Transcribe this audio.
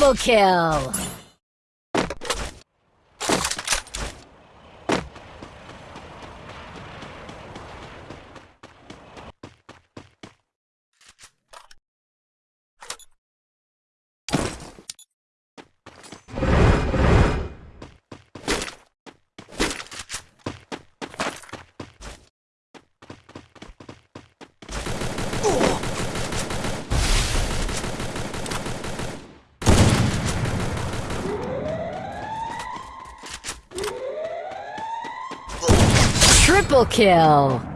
Double kill! Triple kill!